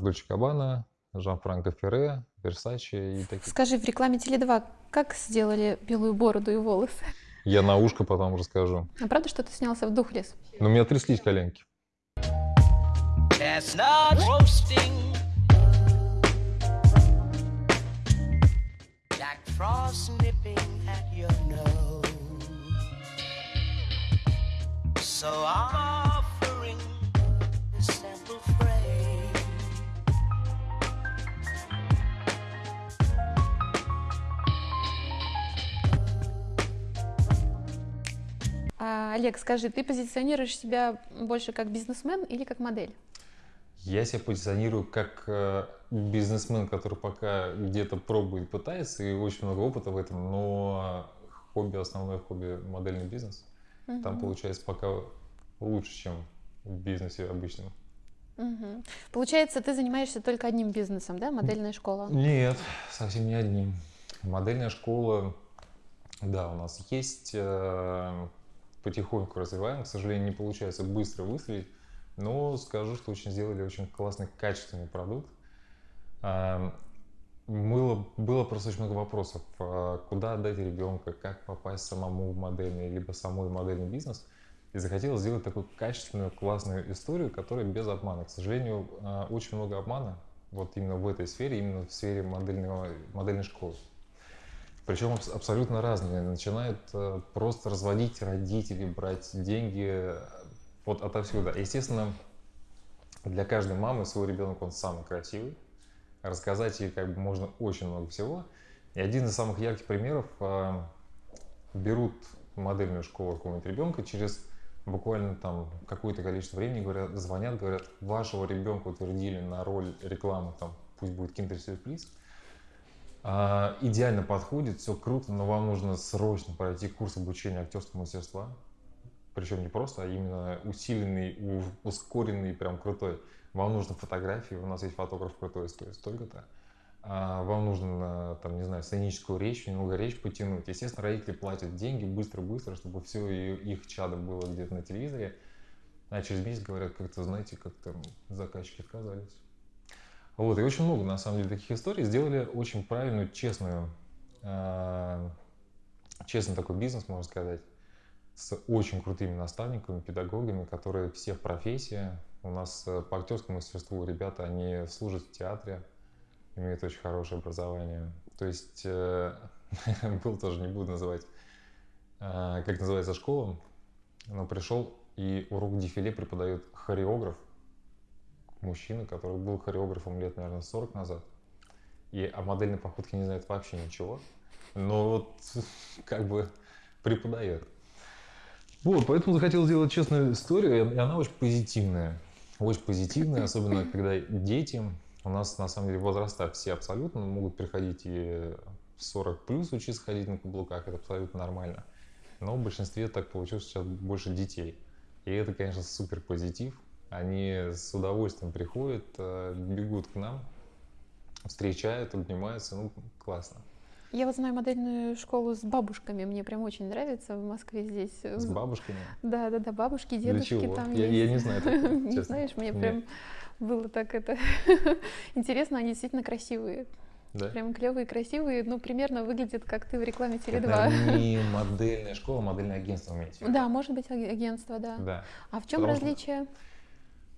Дольче Кабана, Жан-Франко Ферре, Версачи и такие. Скажи, в рекламе Теле2 как сделали белую бороду и волосы? Я на ушко потом расскажу. А правда, что ты снялся в Духлес? Но у меня тряслись коленки. Chestnut roasting. Олег, скажи, ты позиционируешь себя больше как бизнесмен или как модель? Я себя позиционирую как э, бизнесмен, который пока где-то пробует, пытается, и очень много опыта в этом, но хобби, основное хобби модельный бизнес. Там Мгм. получается пока лучше, чем в бизнесе обычном. Мгм. Получается, ты занимаешься только одним бизнесом, да? Модельная школа. Нет, совсем не одним. Модельная школа, да, у нас есть, э, потихоньку развиваем. К сожалению, не получается быстро выстрелить, но скажу, что очень сделали очень классный, качественный продукт. А, Было, было просто очень много вопросов, а, куда отдать ребенка, как попасть самому в модельный, либо самой модельный бизнес. И захотелось сделать такую качественную, классную историю, которая без обмана. К сожалению, а, очень много обмана вот именно в этой сфере, именно в сфере модельного, модельной школы. Причем абс- абсолютно разные. Начинают э, просто разводить родителей, брать деньги э, вот отовсюду. Естественно, для каждой мамы свой ребенок, он самый красивый. Рассказать ей как бы можно очень много всего. И один из самых ярких примеров э, берут модельную школу какого-нибудь ребенка через буквально там какое-то количество времени говорят, звонят, говорят, вашего ребенка утвердили на роль рекламы, там, пусть будет Surprise, а, идеально подходит, все круто, но вам нужно срочно пройти курс обучения актерского мастерства. Причем не просто, а именно усиленный, ускоренный, прям крутой. Вам нужно фотографии, у нас есть фотограф крутой, стоит столько-то. А, Вам нужно, там, не знаю, сценическую речь, немного речь потянуть. Естественно, родители платят деньги быстро-быстро, чтобы все их чадо было где-то на телевизоре. А через месяц говорят, как-то, знаете, как-то заказчики отказались. Вот, и очень много, на самом деле, таких историй. Сделали очень правильную, честную, э, честный такой бизнес, можно сказать, с очень крутыми наставниками, педагогами, которые все в профессии. У нас э, по актерскому мастерству ребята, они служат в театре, имеют очень хорошее образование. То есть, э, был тоже, не буду называть, э, как называется школа, но пришел и урок дефиле преподает хореограф, мужчина, который был хореографом лет, наверное, 40 назад. И о модельной походке не знает вообще ничего. Но вот как бы преподает. Вот, поэтому захотел сделать честную историю, и она очень позитивная. Очень позитивная, особенно когда дети, у нас на самом деле возраста все абсолютно могут приходить и в 40 плюс учиться ходить на каблуках, это абсолютно нормально. Но в большинстве так получилось сейчас больше детей. И это, конечно, супер позитив. Они с удовольствием приходят, э, бегут к нам, встречают, обнимаются. Ну, классно. Я вот знаю модельную школу с бабушками, мне прям очень нравится в Москве здесь. С бабушками. Да, да, да, бабушки, Для дедушки чего? там Я, есть. я не знаю такого, Не знаешь, мне Нет. прям было так это интересно, они действительно красивые. Да? Прям клевые, красивые, ну, примерно выглядят, как ты в рекламе Это Теле2. не модельная школа, а модельное агентство имеете в виду? Да, может быть, аг- агентство, да. Да. А в чем Потому что- различие?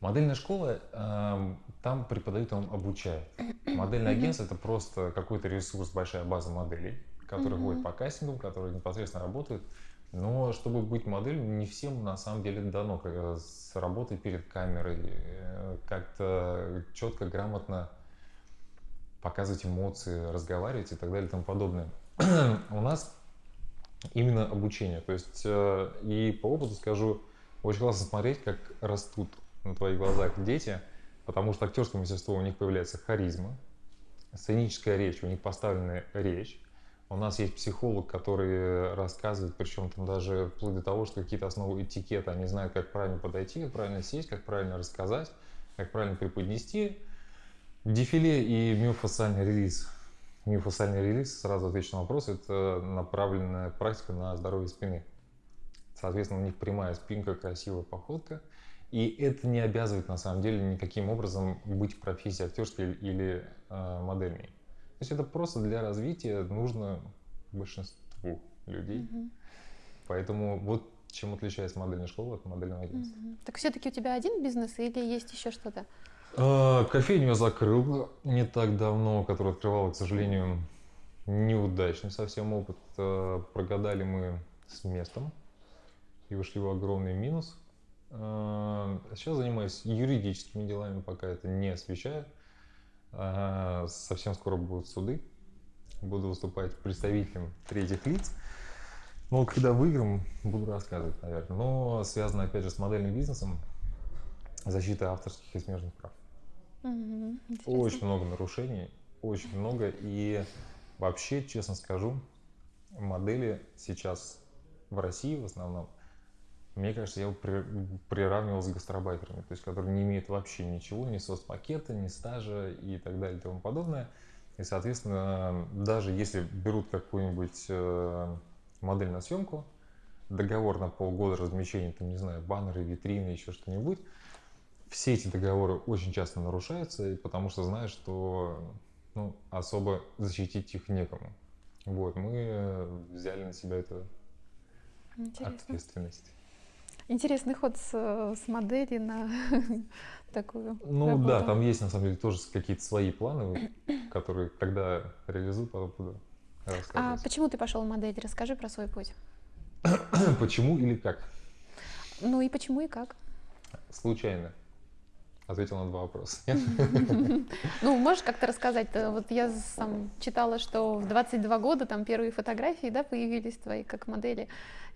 Модельная школа, эм, там преподают, там обучают. Модельное агентство это просто какой-то ресурс, большая база моделей, которые ходят по кастингам, которые непосредственно работают. Но чтобы быть моделью, не всем на самом деле дано с работой перед камерой, э, как-то четко, грамотно показывать эмоции, разговаривать и так далее и тому подобное. У нас именно обучение. То есть, э, и по опыту скажу, очень классно смотреть, как растут на твоих глазах дети, потому что актерское мастерство у них появляется харизма, сценическая речь, у них поставленная речь. У нас есть психолог, который рассказывает, причем там даже вплоть до того, что какие-то основы этикета, они знают, как правильно подойти, как правильно сесть, как правильно рассказать, как правильно преподнести. Дефиле и миофасциальный релиз. Миофасциальный релиз, сразу отвечу на вопрос, это направленная практика на здоровье спины. Соответственно, у них прямая спинка, красивая походка. И это не обязывает на самом деле никаким образом быть в профессии актерской или э, модельной. То есть это просто для развития нужно большинству людей. Мгм. Поэтому вот чем отличается модельная школа от модельного агентства. Мгм. Так все-таки у тебя один бизнес или есть еще что-то? А, Кофейню я закрыл не так давно, которую открывал, к сожалению, неудачный совсем опыт. А, Прогадали мы с местом и вышли в огромный минус. А, Сейчас занимаюсь юридическими делами, пока это не освещаю. Совсем скоро будут суды. Буду выступать представителем третьих лиц. Ну, когда выиграем, буду рассказывать, наверное. Но связано, опять же, с модельным бизнесом, защита авторских и смежных прав. Интересно. Очень много нарушений, очень много. И вообще, честно скажу, модели сейчас в России в основном, мне кажется, я при- приравнивал с гастробайтерами, то есть которые не имеют вообще ничего, ни соцпакета, ни стажа и так далее и тому подобное. И, соответственно, даже если берут какую-нибудь э, модель на съемку, договор на полгода размещения, там, не знаю, баннеры, витрины, еще что-нибудь, все эти договоры очень часто нарушаются, потому что знаешь, что ну, особо защитить их некому. Вот, мы э, взяли на себя эту Интересно. ответственность. Интересный ход с, с модели на такую Ну работу. да, там есть на самом деле тоже какие-то свои планы, которые, когда реализую, потом буду А рассказывать. почему ты пошел в модель? Расскажи про свой путь. Почему или как? Ну и почему и как? Случайно. Ответил на два вопроса. Ну, можешь как-то рассказать? Э, Вот я сам читала, что в 22 года там первые фотографии, да, появились твои как модели.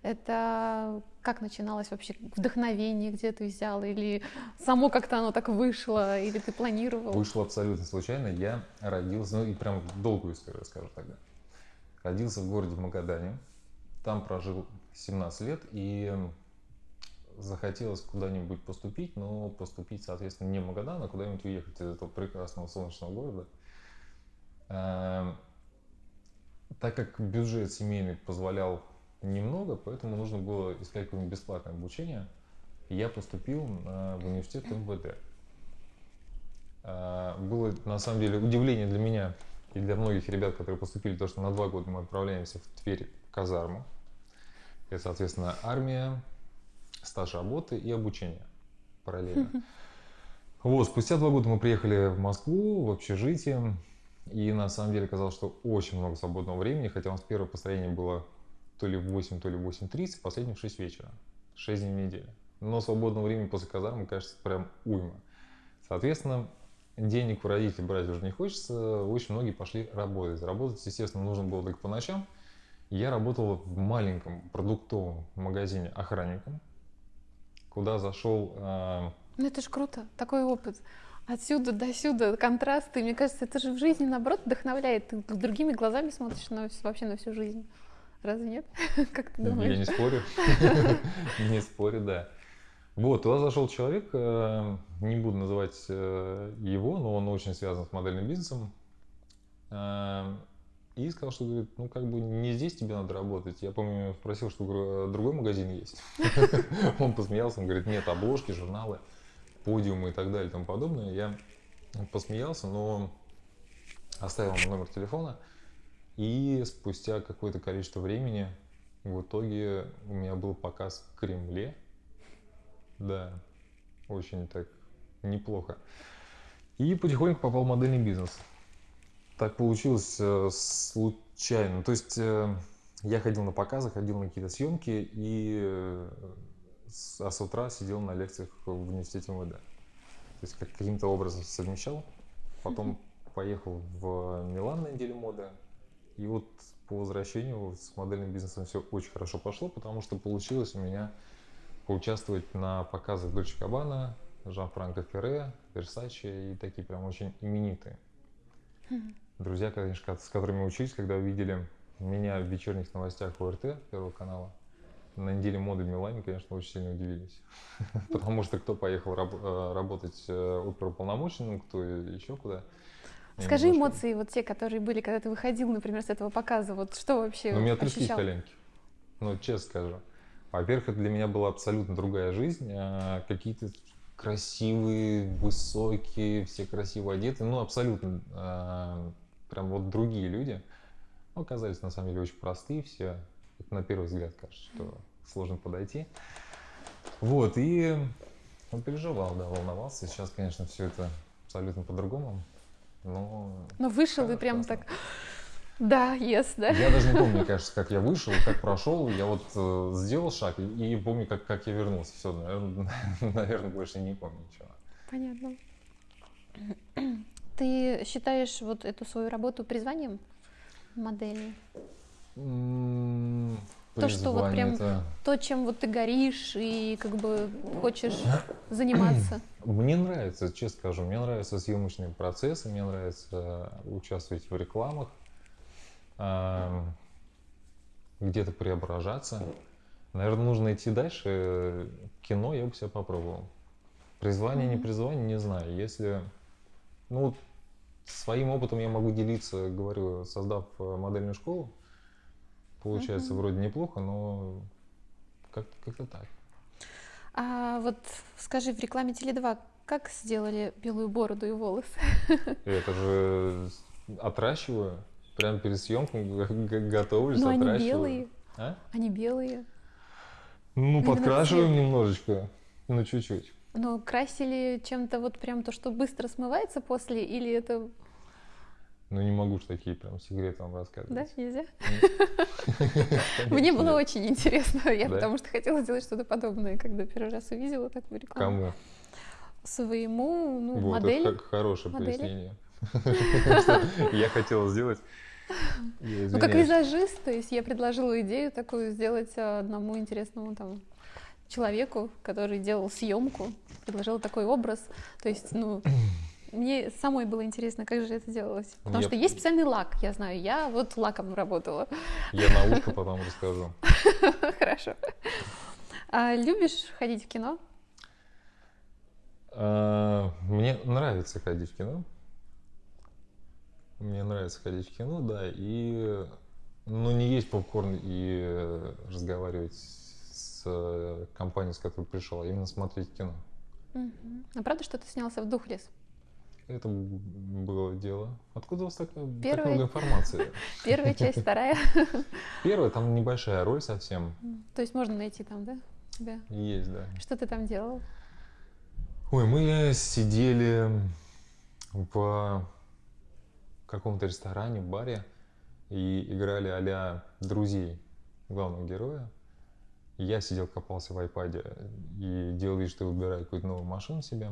Это как начиналось вообще? Вдохновение где ты взял? Или само как-то оно так вышло? Или ты планировал? Вышло абсолютно случайно. Я родился, ну и прям долгую историю расскажу тогда. Родился в городе Магадане. Там прожил 17 лет и захотелось куда-нибудь поступить, но поступить, соответственно, не в Магадан, а куда-нибудь уехать из этого прекрасного солнечного города. Эм, Так как бюджет семейный позволял немного, поэтому нужно было искать какое-нибудь бесплатное обучение. Я поступил в университет МВД. А, Было на самом деле удивление для меня и для многих ребят, которые поступили, то, что на два года мы отправляемся в Тверь в казарму. Это, соответственно, армия, стаж работы и обучение параллельно. Вот, спустя два года мы приехали в Москву, в общежитие, и на самом деле оказалось, что очень много свободного времени, хотя у нас первое построение было то ли в 8, то ли в 8.30, последнее в 6 вечера, 6 дней в неделю. Но свободного времени после казармы, кажется, прям уйма. Соответственно, денег у родителей брать уже не хочется, очень многие пошли работать. Работать, естественно, нужно было только по ночам. Я работал в маленьком продуктовом магазине охранником, куда зашел а, Ну это ж круто, такой опыт. Отсюда до сюда контрасты. Мне кажется, это же в жизни, наоборот, вдохновляет. Ты другими глазами смотришь на, вообще на всю жизнь. Разве нет? Как ты Я думаешь? не спорю. Не спорю, да. Вот, туда зашел человек, э, не буду называть э, его, но он очень связан с модельным бизнесом. И сказал, что говорит, ну как бы не здесь тебе надо работать. Я помню, спросил, что говорю, «А другой магазин есть. Он посмеялся, он говорит, нет, обложки, журналы, подиумы и так далее и тому подобное. Я посмеялся, но оставил ему номер телефона. И спустя какое-то количество времени в итоге у меня был показ в Кремле. Да, очень так неплохо. И потихоньку попал в модельный бизнес. Так получилось э, случайно. То есть э, я ходил на показы, ходил на какие-то съемки, и, э, с- а с утра сидел на лекциях в университете МВД. То есть как- каким-то образом совмещал. Потом поехал в Милан на неделю моды. И вот по возвращению с модельным бизнесом все очень хорошо пошло, потому что получилось у меня поучаствовать на показах Дольче Габбана, Жан-Франко Ферре, Версаче и такие прям очень именитые. Друзья, конечно, с которыми учились, когда увидели меня в вечерних новостях ОРТ Первого канала, на неделе моды в Милане, конечно, очень сильно удивились. Потому что кто поехал раб- э, работать э, оперуполномоченным, кто еще куда. Скажи немножко- эмоции, вот те, которые были, когда ты выходил, например, с этого показа. Вот что вообще Ну, у меня тряслись коленки. Ну, честно скажу. Во-первых, это для меня была абсолютно другая жизнь. а, Какие-то красивые, высокие, все красиво одеты. Ну, абсолютно а, прям вот другие люди. Ну, оказались на самом деле очень простые все. Это на первый взгляд кажется, что сложно подойти. Вот, и он переживал, да, волновался. Сейчас, конечно, все это абсолютно по-другому. Но Но вышел и прям классно. так, да, yes, да. я даже не помню, кажется, как я вышел, как прошел. Я вот э, сделал шаг и, и помню, как, как я вернулся. Все, наверное, наверное, больше не помню ничего. Понятно. Ты считаешь вот эту свою работу призванием модели? То, что вот прям- призвание-то- То, чем вот ты горишь и как бы хочешь заниматься? Мне нравится, честно скажу, мне нравятся съемочные процессы, мне нравится участвовать в рекламах, ам, где-то преображаться. Наверное, нужно идти дальше. Кино я бы себя попробовал. Призвание, не Мгм. призвание, не знаю. Если, ну, своим опытом я могу делиться, говорю, создав э, модельную школу. Получается Мгм. вроде неплохо, но как- как-то так. А вот скажи, в рекламе Теле2 как сделали белую бороду и волосы? Это же отращиваю. Прямо перед съемкой готовлюсь, Ну, они отращиваю. белые, А? они белые. Ну, Именно подкрашиваем цвет. немножечко. Ну, чуть-чуть. Но красили чем-то вот прям то, что быстро смывается после, или это, Ну, не могу ж такие прям секреты вам да, рассказывать. нельзя? Конечно, Мне было очень интересно, я Да? потому что хотела сделать что-то подобное, когда первый раз увидела такую рекламу. Кому? Своему, ну, Вот, модели. это х- хорошее пояснение. Я хотела сделать. Я Ну, как визажист, то есть я предложила идею такую сделать а, одному интересному там человеку, который делал съемку, предложила такой образ. То есть, ну, мне самой было интересно, как же это делалось. Потому Я- что есть специальный лак, я знаю, я вот лаком работала. Я на ушко потом расскажу. Хорошо. А любишь ходить в кино? А, Мне нравится ходить в кино. Мне нравится ходить в кино, да, и ну не есть попкорн и э, разговаривать с э, компанией, с которой пришел, а именно смотреть кино. Мгм. А правда, что ты снялся в Духлес? Это было дело. Откуда у вас так, так Первый. много информации? Первая часть, вторая. Первая, там небольшая роль совсем То есть можно найти там, да? тебя? есть, да. Что ты там делал? Ой, мы сидели в каком-то ресторане, баре и играли а друзей главного героя. Я сидел, копался в айпаде и делал вид, что выбираю какую-то новую машину себе.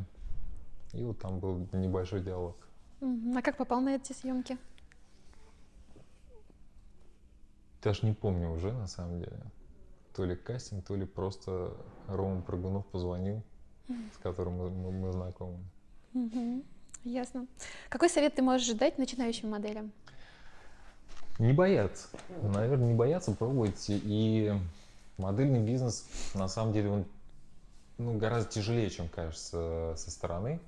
И вот там был небольшой диалог. А как попал на эти съемки? Даже не помню уже, на самом деле. То ли кастинг, то ли просто Рома Прыгунов позвонил, с которым мы, мы- мы знакомы. Мгм. Ясно. Какой совет ты можешь дать начинающим моделям? Не бояться. Наверное, не бояться, пробовать. И модельный бизнес, на самом деле, он ну, гораздо тяжелее, чем кажется со стороны.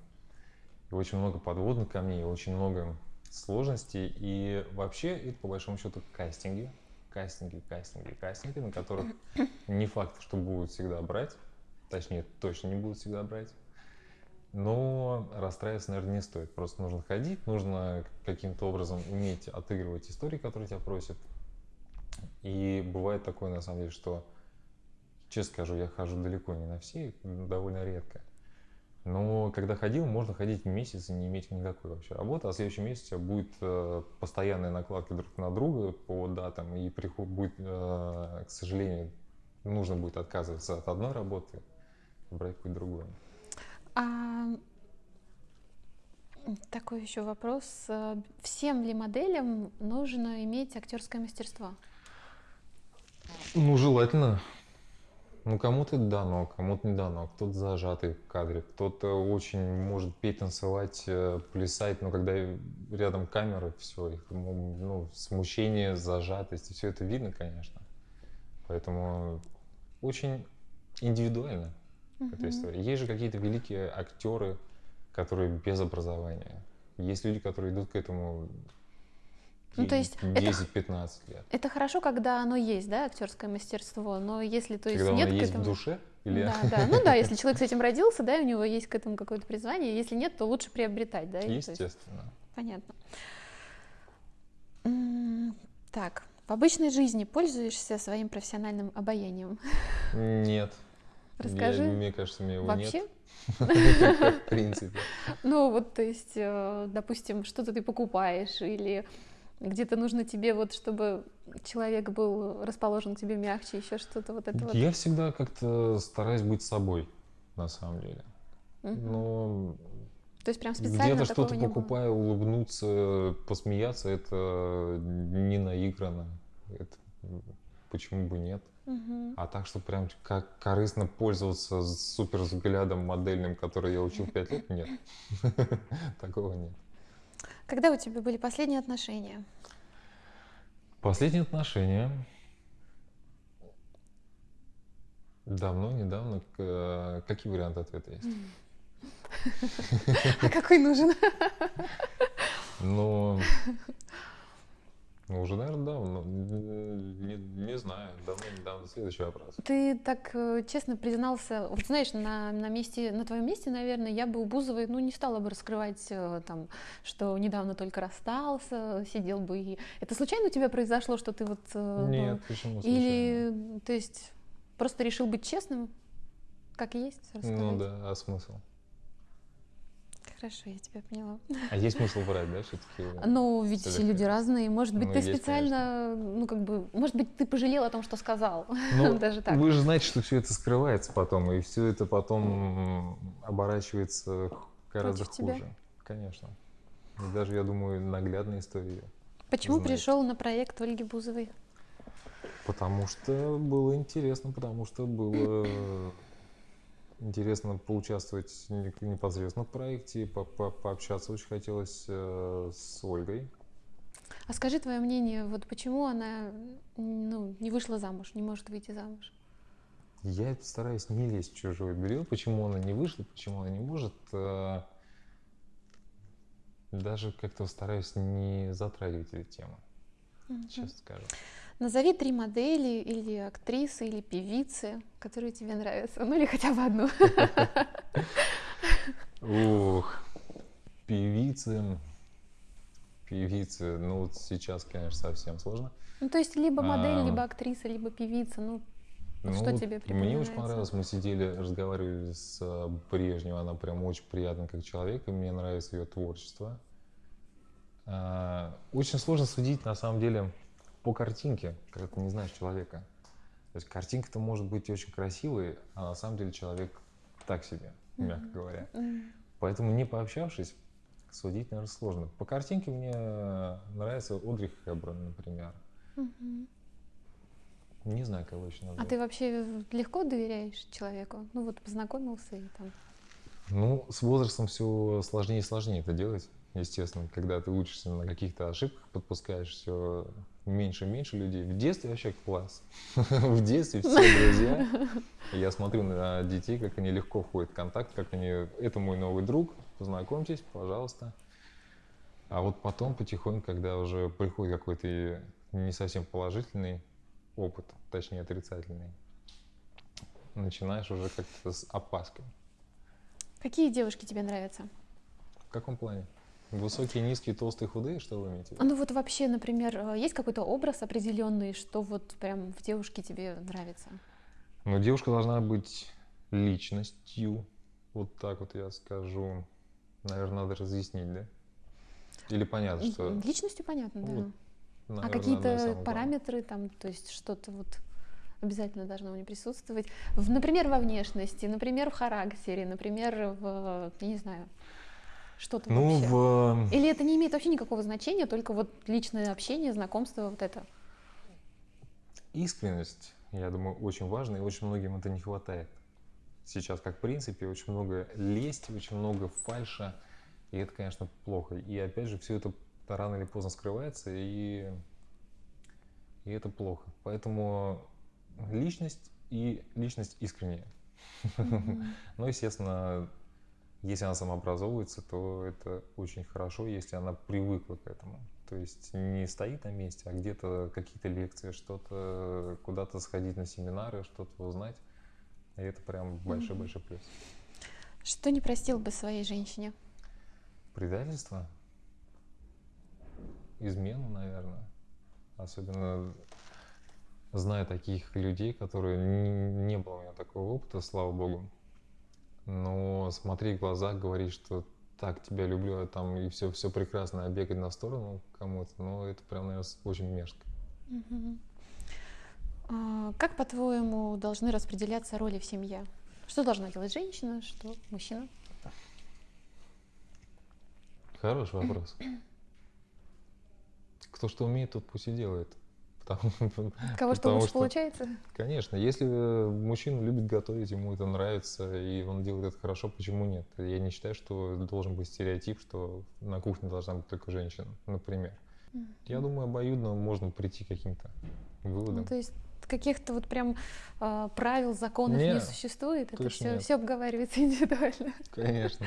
И очень много подводных камней, очень много сложностей. И вообще, это по большому счету кастинги. Кастинги, кастинги, кастинги, на которых не факт, что будут всегда брать. Точнее, точно не будут всегда брать. Но расстраиваться, наверное, не стоит. Просто нужно ходить, нужно каким-то образом уметь отыгрывать истории, которые тебя просят. И бывает такое, на самом деле, что, честно скажу, я хожу далеко не на все, довольно редко. Но когда ходил, можно ходить месяц и не иметь никакой вообще работы, а в следующем месяце у тебя будет э, постоянная накладка друг на друга по датам, и приход будет, э, к сожалению, нужно будет отказываться от одной работы брать какую-то другую. А, такой еще вопрос. Всем ли моделям нужно иметь актерское мастерство? Ну, желательно. Ну, кому-то дано, кому-то не дано. Кто-то зажатый в кадре, кто-то очень может петь, танцевать, э, плясать, но когда рядом камера, все, их ну, смущение, зажатость, все это видно, конечно. Поэтому очень индивидуально эта Мгм. история. Есть же какие-то великие актеры, которые без образования. Есть люди, которые идут к этому Ну, то есть это- 10-15 лет. Это хорошо, когда оно есть, да, актерское мастерство, но если, то есть, Когда нет оно к есть этому... в душе? Или... Да, да. Ну да, если человек с этим родился, да, и у него есть к этому какое-то призвание. Если нет, то лучше приобретать, да? то есть- Естественно. Понятно. Так, в обычной жизни пользуешься своим профессиональным обаянием? Нет. Расскажи. Я- мне кажется, мне его Вообще? нет. В принципе. Ну вот, то есть, э, допустим, что-то ты покупаешь или где-то нужно тебе вот, чтобы человек был расположен к тебе мягче, еще что-то вот это вот. Я всегда как-то стараюсь быть собой, на самом деле. Мгм. Но То есть прям специально где-то что-то не было? покупая, улыбнуться, посмеяться, это не наиграно. Это почему бы нет? Мгм. А так, что прям как корыстно пользоваться супер взглядом модельным, который я учил 5 лет, нет. Такого нет. Когда у тебя были последние отношения? Последние отношения. Давно, недавно. Э, Какие варианты ответа есть? А какой нужен? Ну, ну, уже, наверное, давно. Не, не знаю. Давно, недавно. Следующий вопрос. Ты так э, честно признался, вот знаешь, на, на месте, на твоем месте, наверное, я бы у Бузовой, ну, не стала бы раскрывать э, там, что недавно только расстался, сидел бы и... Это случайно у тебя произошло, что ты вот... э, Нет, почему случайно? Или, то есть, просто решил быть честным, как есть, Ну рассказать? да, а смысл? Хорошо, я тебя поняла. А есть смысл врать, да, все-таки? Ну, ведь все люди разные. Может быть, Ну, ты есть, специально, ну, как бы, может быть, ты пожалел о том, что сказал. Ну, Даже так. Вы же знаете, что все это скрывается потом, и все это потом оборачивается гораздо Против тебя? хуже. Конечно. И даже, я думаю, наглядная история. Почему знаете. пришел на проект Ольги Бузовой? Потому что было интересно, потому что было интересно поучаствовать не- непосредственно в проекте, по- по- пообщаться очень хотелось э, с Ольгой. А скажи твое мнение, вот почему она ну, не вышла замуж, не может выйти замуж? Я стараюсь не лезть в чужой период, почему она не вышла, почему она не может. э, Даже как-то стараюсь не затрагивать эти темы, Мгм. честно скажу. Назови три модели или актрисы, или певицы, которые тебе нравятся. Ну или хотя бы одну. Ух, певицы, певицы, ну сейчас, конечно, совсем сложно. Ну то есть либо модель, А. либо актриса, либо певица. Ну, Вот что Ну, тебе Мне очень понравилось, мы сидели, разговаривали с э, Брежневой, она прям очень приятна как человек, и мне нравится ее творчество. А, Очень сложно судить, на самом деле, по картинке, когда ты не знаешь человека. То есть картинка-то может быть очень красивой, а на самом деле человек так себе, мягко говоря. Поэтому не пообщавшись, судить, наверное, сложно. По картинке мне нравится Одри Хэбберн, например. Не знаю, кого еще А назвать. ты вообще легко доверяешь человеку? Ну вот познакомился и там. Ну, с возрастом все сложнее и сложнее это делать, естественно. Когда ты учишься на каких-то ошибках, подпускаешь все меньше и меньше людей. В детстве вообще класс. В детстве все друзья. Я смотрю на детей, как они легко входят в контакт, как они... Это мой новый друг, познакомьтесь, пожалуйста. А вот потом потихоньку, когда уже приходит какой-то не совсем положительный опыт, точнее отрицательный, начинаешь уже как-то с опаской. Какие девушки тебе нравятся? В каком плане? Высокие, низкие, толстые, худые, что вы имеете А? Ну вот вообще, например, э, есть какой-то образ определенный, что вот прям в девушке тебе нравится? Ну, девушка должна быть личностью. Вот так вот я скажу. Наверное, надо разъяснить, да? Или понятно, что... Личностью понятно, да. Вот, а наверное, из какие-то параметры там, то есть что-то вот обязательно должно у нее присутствовать. В, например, во внешности, например, в характере, например, в, я не знаю, что-то Ну, вообще. в... Или это не имеет вообще никакого значения, только вот личное общение, знакомство, вот это. искренность, я думаю, очень важна, и очень многим это не хватает. Сейчас, как в принципе, очень много лести, очень много фальша, и это, конечно, плохо. И опять же, все это рано или поздно скрывается, и, и это плохо. Поэтому личность и личность искренняя. Мгм. Ну, естественно, если она самообразовывается, то это очень хорошо, если она привыкла к этому. То есть не стоит на месте, а где-то какие-то лекции, что-то, куда-то сходить на семинары, что-то узнать. И это прям большой-большой плюс. Что не простил бы своей женщине? Предательство? Измену, наверное. Особенно зная таких людей, которые не, не было у меня такого опыта, слава богу. Но смотри в глаза, говорить, что так тебя люблю, а там и все, все прекрасно, а бегать на сторону кому-то, ну это прям, наверное, очень мерзко. А, Как, по-твоему, должны распределяться роли в семье? Что должна делать женщина, что мужчина? Хороший вопрос. Кто что умеет, тот пусть и делает. Потому, Кого что потому лучше что, получается? Конечно, если э, мужчина любит готовить, ему это нравится, и он делает это хорошо, почему нет? Я не считаю, что должен быть стереотип, что на кухне должна быть только женщина, например. Я думаю, обоюдно можно прийти к каким-то Ну, выводам. то есть каких-то вот прям а, правил, законов не Не, существует, это все, нет. все обговаривается индивидуально. Конечно.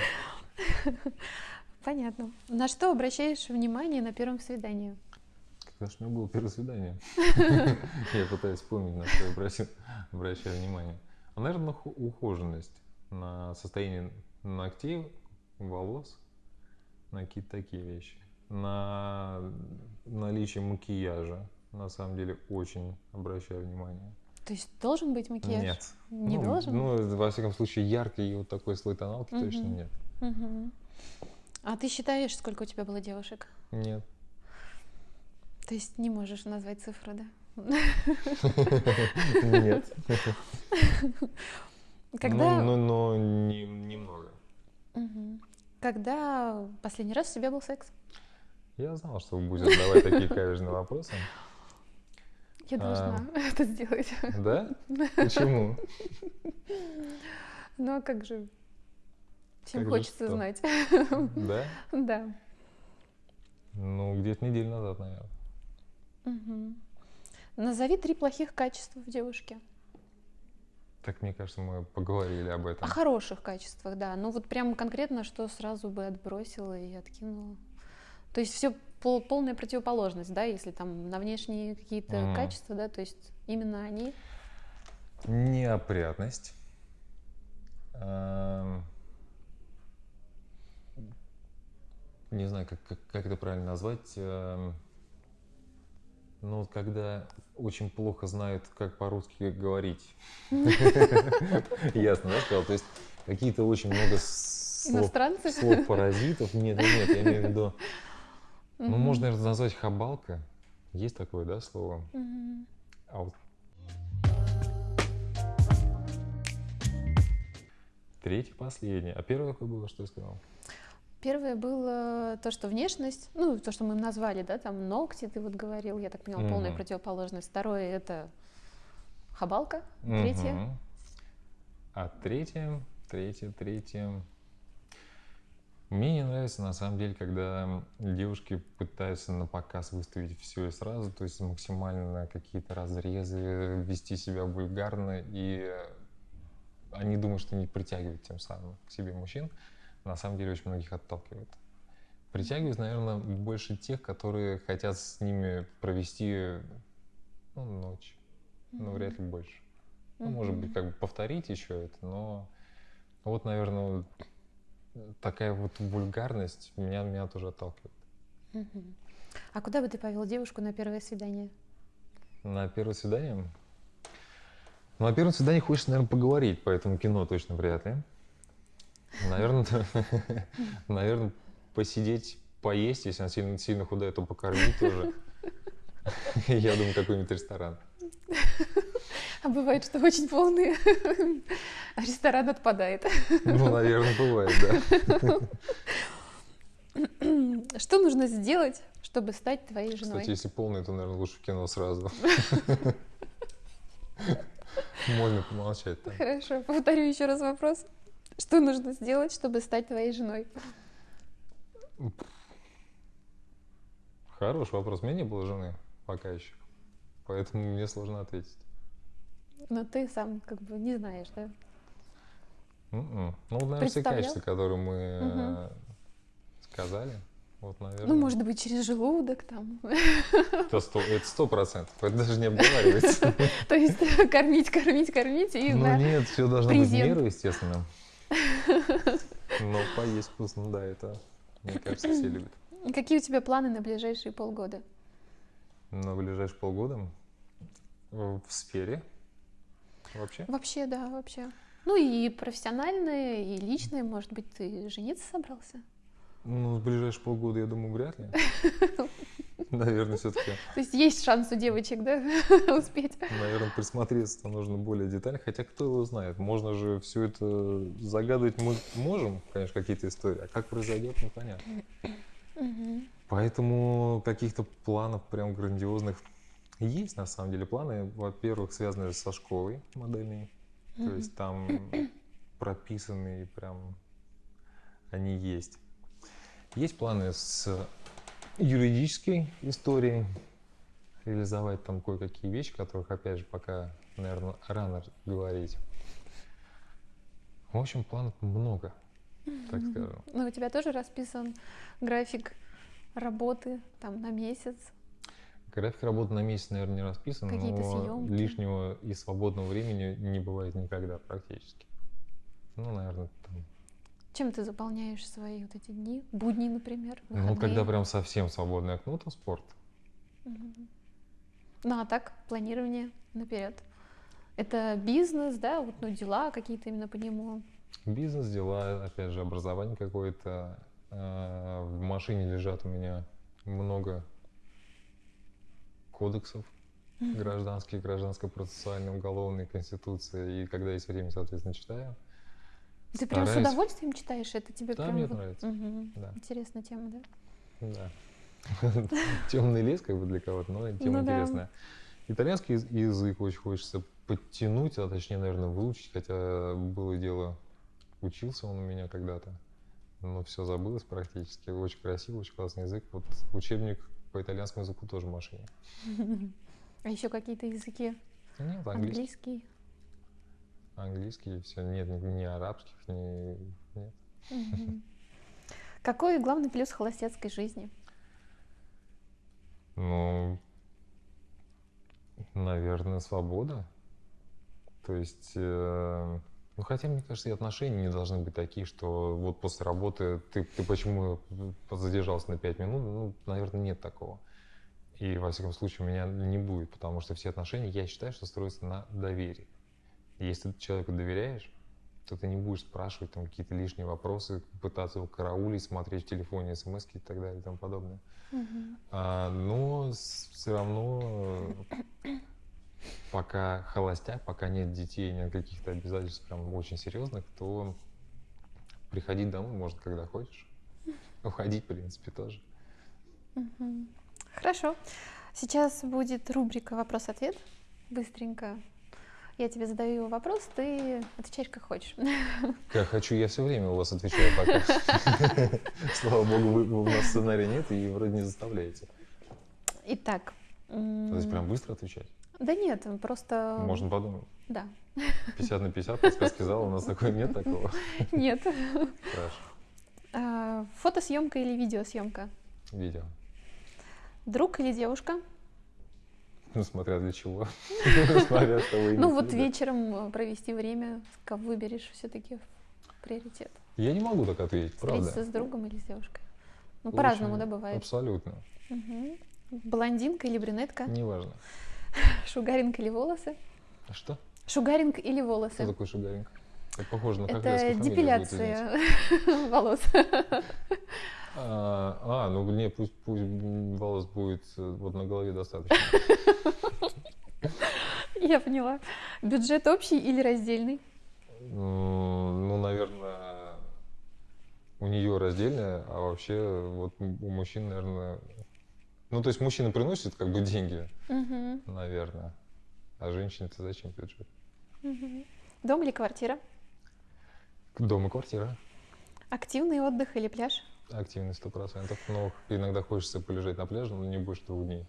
Понятно. На что обращаешь внимание на первом свидании? Когда же у меня было первое свидание? Я пытаюсь вспомнить, на что я обращаю внимание. А, наверное, на ухоженность, на состояние ногтей, волос, на какие-то такие вещи. На наличие макияжа, на самом деле, очень обращаю внимание. То есть должен быть макияж? Нет. Не ну, должен? Ну, во всяком случае, яркий и вот такой слой тоналки точно Мгм. нет. Мгм. А ты считаешь, сколько у тебя было девушек? Нет. То есть не можешь назвать цифру, да? Нет. Когда, Ну, но не- немного. Когда последний раз у тебя был секс? Я знал, что вы будете задавать такие каверзные вопросы. Я должна это сделать. Да? Почему? Ну а как же? Всем Как хочется знать. Да? Да. Ну, где-то неделю назад, наверное. Мгм. Назови три плохих качества в девушке. Так, мне кажется, мы поговорили об О этом. хороших качествах, да. Ну вот прям конкретно, что сразу бы отбросила и откинула. То есть все полная противоположность, да, если там на внешние какие-то Мгм. качества, да, то есть именно они. Неопрятность. Эм, Не знаю, как, как, как это правильно назвать. эм, Ну, вот когда очень плохо знают, как по-русски говорить. Ясно, да, сказал? То есть какие-то очень много слов, паразитов. Нет, нет, я имею в виду. Ну, можно, наверное, назвать хабалка. Есть такое, да, слово? А вот Третье, последнее. А первое какое было, что я сказал? Первое было то, что внешность, ну, то, что мы назвали, да, там ногти, ты вот говорил, я так поняла, полная Мгм. противоположность. Второе — это хабалка. Третье Мгм. А третье, третье, третье. Мне не нравится, на самом деле, когда девушки пытаются на показ выставить все и сразу, то есть максимально какие-то разрезы, вести себя вульгарно, и они думают, что они притягивают тем самым к себе мужчин. На самом деле очень многих отталкивают. Притягивают, наверное, больше тех, которые хотят с ними провести ну, ночь, но вряд ли больше. Ну, может быть, как бы повторить еще это, но вот, наверное, такая вот вульгарность меня, меня тоже отталкивает. Мгм. А куда бы ты повел девушку на первое свидание? На первое свидание? Ну, на первом свидании хочется, наверное, поговорить, поэтому кино точно вряд ли. Наверное, наверное, посидеть, поесть, если она сильно, сильно худая, то покормить тоже. Я думаю, какой-нибудь ресторан. А бывает, что очень полный ресторан отпадает. Ну, наверное, бывает, да. Что нужно сделать, чтобы стать твоей женой? Кстати, если полный, то, наверное, лучше в кино сразу. Можно помолчать. Хорошо, повторю еще раз вопрос. Что нужно сделать, чтобы стать твоей женой? Хороший вопрос. У меня не было жены пока еще. Поэтому мне сложно ответить. Но ты сам как бы не знаешь, да? М-м. Ну, наверное, все качества, которые мы э, сказали. Вот, наверное. Ну, может быть, через желудок там. Это сто, это сто процентов. Это даже не обговаривается. То есть кормить, кормить, кормить и Ну нет, все должно быть в меру, естественно. Но поесть вкусно, да, это, мне кажется, все любят. Какие у тебя планы на ближайшие полгода? На ближайшие полгода в сфере вообще. Вообще, да, вообще. Ну и профессиональные, и личные, может быть, ты жениться собрался? Ну, в ближайшие полгода, я думаю, вряд ли. Наверное, все-таки, То есть есть шанс у девочек, да, успеть? наверное, присмотреться нужно более детально. Хотя кто его знает, можно же все это загадывать мы можем, конечно, какие-то истории, а как произойдет, непонятно. Мгм. Поэтому каких-то планов прям грандиозных есть, на самом деле, планы, во-первых, связанные со школой модельной. То есть там прописанные прям они есть. Есть планы с юридической историей, реализовать там кое-какие вещи, которых, опять же, пока, наверное, рано говорить. В общем, планов много, так скажем. Ну, у тебя тоже расписан график работы там на месяц? График работы на месяц, наверное, не расписан, Какие-то но съемки? лишнего и свободного времени не бывает никогда практически. Ну, наверное, там. Чем ты заполняешь свои вот эти дни? Будни, например? Ну, когда выходные? прям совсем свободное окно, то спорт. Мгм. Ну, а так, планирование наперед. Это бизнес, да, вот, ну, дела какие-то именно по нему. Бизнес, дела, опять же, образование какое-то. А, В машине лежат у меня много кодексов Мгм. гражданских, гражданско-процессуальной, уголовной, конституции. И когда есть время, соответственно, читаю. Ты прям с удовольствием читаешь? Это тебе Да, прям мне вот- нравится. Мгм. Да. Интересная тема, да? Да. Темный лес, как бы для кого-то, но тема Ну да. интересная. Итальянский яз- язык очень хочется подтянуть, а точнее, наверное, выучить, хотя было дело, учился он у меня когда-то, но все забылось практически. Очень красивый, очень классный язык. Вот учебник по итальянскому языку тоже в машине. А еще какие-то языки? Нет, английский, Английский? Английский, все, нет, ни, арабских, ни, нет. Какой главный плюс холостяцкой жизни? Ну, наверное, свобода. То есть, э, ну хотя, мне кажется, и отношения не должны быть такие, что вот после работы ты, ты почему задержался на 5 минут, ну, наверное, нет такого. И, во всяком случае, у меня не будет, потому что все отношения, я считаю, что строятся на доверии. Если ты человеку доверяешь, то ты не будешь спрашивать там какие-то лишние вопросы, пытаться его караулить, смотреть в телефоне смс и так далее и тому подобное. Мгм. А, но все равно, пока холостяк, пока нет детей, нет каких-то обязательств прям очень серьезных, то приходить домой можно, когда хочешь. Уходить, в принципе, тоже. Мгм. Хорошо. Сейчас будет рубрика «Вопрос-ответ». Быстренько. Я тебе задаю вопрос, ты отвечаешь как хочешь. Как хочу, я все время у вас отвечаю пока. Слава богу, у нас сценария нет и вроде не заставляете. Итак. То есть прям быстро отвечать? Да нет, просто... Можно подумать. Да. 50 на 50, подсказки зала, у нас такой нет такого. Нет. Хорошо. А, Фотосъемка или видеосъемка? Видео. Друг или девушка? Ну, смотря для чего. Смотря что вы Ну вот вечером э, провести время, кого выберешь все-таки приоритет. Я не могу так ответить, Встретиться правда. с другом или с девушкой? Ну, по-разному, да, бывает. Абсолютно. Блондинка или брюнетка? Неважно. Шугаринг или волосы? А что? Шугаринг или Что волосы? такое шугаринг? Это похоже на Это депиляция волос. А, а, ну не, пусть, пусть волос будет э, вот на голове достаточно. Я поняла. Бюджет общий или раздельный? М, Ну, наверное, у нее раздельная, а вообще вот у мужчин, наверное... Ну, то есть мужчина приносит как бы деньги, Мгм. наверное. А женщине-то зачем бюджет? Мгм. Дом или квартира? Дом и квартира. Активный отдых или пляж? Активный сто процентов. Но иногда хочется полежать на пляже, но не больше двух дней.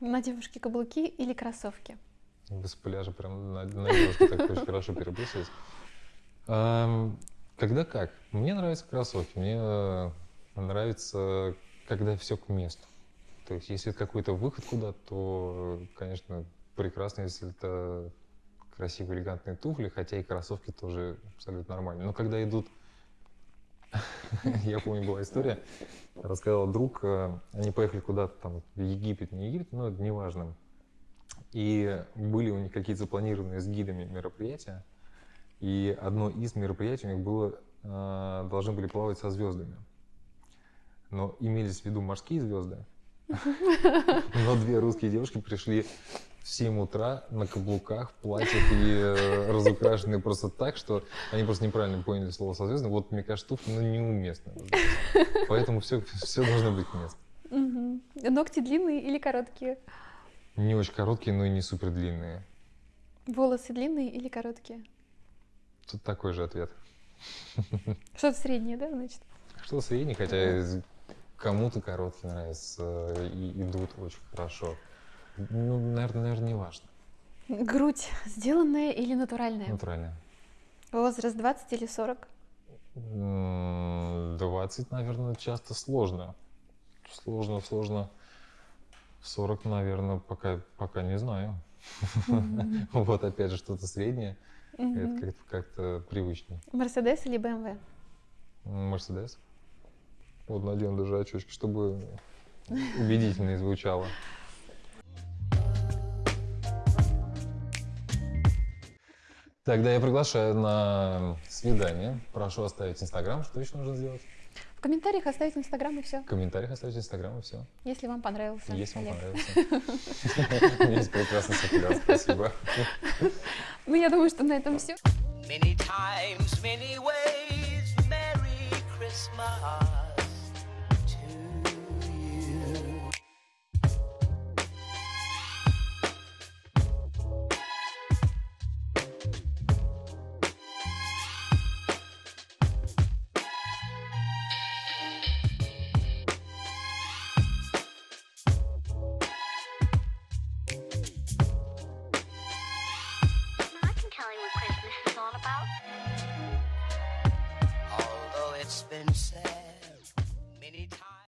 На девушке каблуки или кроссовки? С пляжа прям на, на девушке так очень хорошо переписывать. Ам, Когда как? Мне нравятся кроссовки. Мне э, нравится, когда все к месту. То есть, если это какой-то выход куда-то, то, конечно, прекрасно, если это красивые элегантные туфли, хотя и кроссовки тоже абсолютно нормально. Но когда идут я помню, была история, рассказал друг, э, они поехали куда-то там в Египет, не Египет, но это неважно. И были у них какие-то запланированные с гидами мероприятия, и одно из мероприятий у них было, э, должны были плавать со звездами. Но имелись в виду морские звезды, но две русские девушки пришли в 7 утра на каблуках, в платьях и э, разукрашенные просто так, что они просто неправильно поняли слово созвездно. Вот, мне кажется, туфли ну, неуместно. Поэтому все, все должно быть место. Угу. Ногти длинные или короткие? Не очень короткие, но и не супер длинные. Волосы длинные или короткие? Тут такой же ответ. Что-то среднее, да, значит? Что среднее, хотя кому-то короткие нравятся и идут очень хорошо. Ну, наверное, наверное, не важно. Грудь сделанная или натуральная? Натуральная. Возраст 20 или 40? 20, наверное, часто сложно. Сложно, сложно. 40, наверное, пока, пока не знаю. Вот опять же что-то среднее. Это как-то, привычнее. Мерседес или БМВ? Мерседес. Вот надену даже очечки, чтобы убедительнее звучало. Тогда я приглашаю на свидание. Прошу оставить Инстаграм. Что еще нужно сделать? В комментариях оставить Инстаграм и все. В комментариях оставить Инстаграм и все. Если вам понравился. Если вам понравился. У есть прекрасный сапуляр, спасибо. Ну, я думаю, что на этом все. Many times, many ways, Merry Christmas.